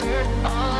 turn on